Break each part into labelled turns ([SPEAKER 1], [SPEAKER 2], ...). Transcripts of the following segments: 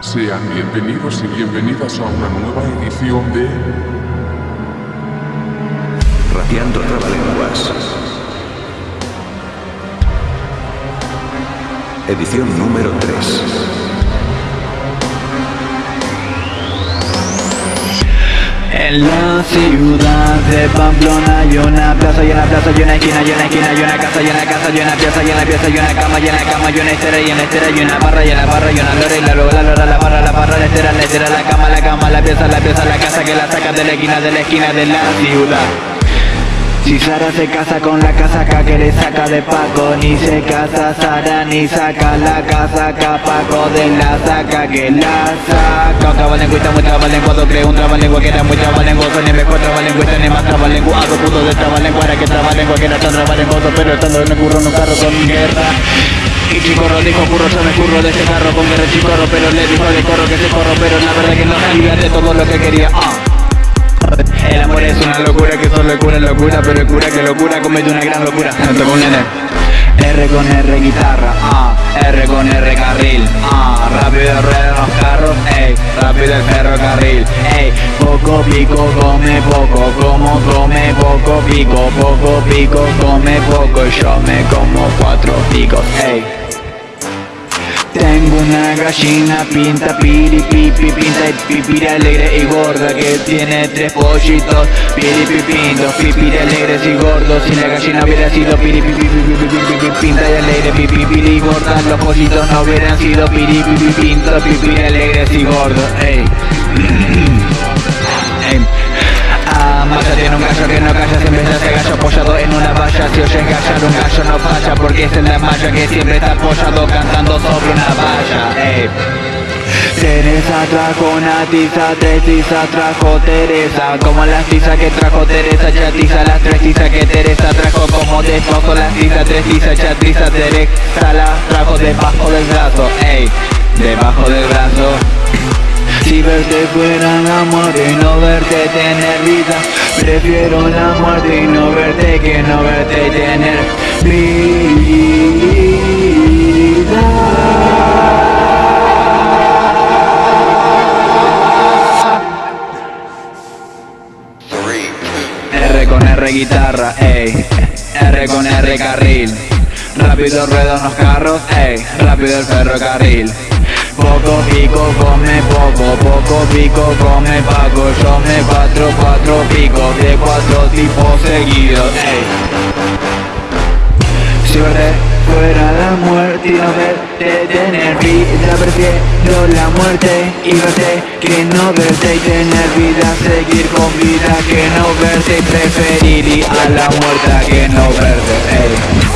[SPEAKER 1] Sean bienvenidos y bienvenidas a una nueva edición de
[SPEAKER 2] Rapeando Trabalenguas. Edición número 3.
[SPEAKER 3] En la ciudad de Pamplona hay una plaza y una plaza y una esquina y una esquina y una casa y una casa y una pieza y una pieza y una cama y una cama y una estera y una estera y una barra y una barra y una lora y la lora, la lora, barra, la cama, la cama, la pieza, la pieza, la casa que la saca de la esquina de la esquina de la ciudad. Si Sara se casa con la casaca que le saca de Paco Ni se casa Sara ni saca la casaca Paco de la saca que la saca. Un trabalengüita muy trabalenguado Creo un trabalengua que era muy trabalenguoso Ni mejor trabalengüita ni más trabalenguado Puto de trabalengua era que trabalengua que era tan trabalenguoso Pero estando en el curro en un carro con guerra y chicorro dijo curro yo me curro de ese carro con guerra chicorro Pero le dijo de corro que se corro Pero la verdad que no salía de todo lo que quería ah. El amor es una locura que solo cura locura Pero el cura que locura comete una gran locura Esto con N R con R guitarra, ah, R con R carril, ah, rápido ruedan los carros, ey, rápido el ferrocarril, ey, poco pico come poco, como come poco pico, poco pico come poco, yo me como cuatro picos, ey. Tengo una gallina pinta piri pipi pinta y pipira alegre y gorda que tiene tres pollitos piri pintos pipiri alegres y gordos si la gallina hubiera sido piri pipi pinta y alegre pipi piri gorda los pollitos no hubieran sido piri pipi pintos pipiri alegres y gordos ey ey Ah, tiene un gallo que Si oyes gallar un gallo no falla porque es en la malla que siempre está apoyado cantando sobre una valla. Ey. Teresa trajo una tiza, tres tizas trajo Teresa. Como las tizas que trajo Teresa, chatiza Las tres tizas que Teresa trajo. Como despojo Las tizas, tres tizas, chatiza Teresa las trajo debajo del brazo. Ey, debajo del brazo. Si verte fuera la muerte y no verte tener vida. Prefiero la muerte y no verte que no verte y tener vida. R con R guitarra, ey. R con R carril. Rápido ruedan los carros, ey. Rápido el ferrocarril poco pico come poco, poco pico come Paco Yo me cuatro, cuatro picos de cuatro tipos seguidos ey. Si verte fuera la muerte y no verte tener vida Prefiero la muerte y verte que no verte y tener vida Seguir con vida que no verte y preferiría a la muerte que no verte ey.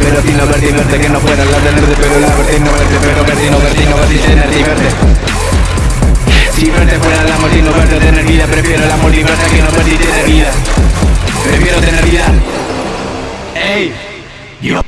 [SPEAKER 3] Pero si no verti, verte que no fuera la del verde Pero la verti, verte, pero verti, no verti, no verti, tenerte y Si verte fuera la amor no verte tener vida Prefiero la amor que no verte tener vida. Prefiero tener vida. Ey, yo